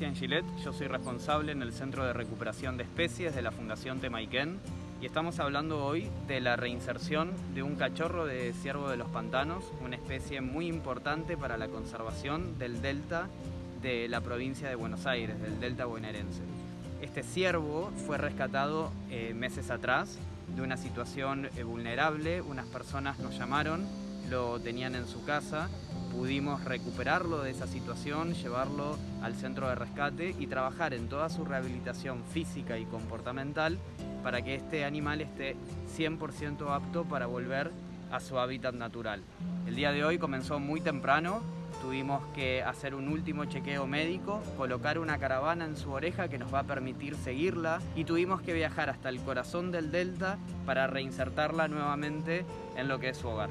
Cristian Gillet, yo soy responsable en el Centro de Recuperación de Especies de la Fundación Temaiken y estamos hablando hoy de la reinserción de un cachorro de ciervo de los pantanos, una especie muy importante para la conservación del delta de la provincia de Buenos Aires, del delta bonaerense. Este ciervo fue rescatado eh, meses atrás de una situación eh, vulnerable, unas personas nos llamaron, lo tenían en su casa, pudimos recuperarlo de esa situación, llevarlo al centro de rescate y trabajar en toda su rehabilitación física y comportamental para que este animal esté 100% apto para volver a su hábitat natural. El día de hoy comenzó muy temprano, tuvimos que hacer un último chequeo médico, colocar una caravana en su oreja que nos va a permitir seguirla y tuvimos que viajar hasta el corazón del delta para reinsertarla nuevamente en lo que es su hogar.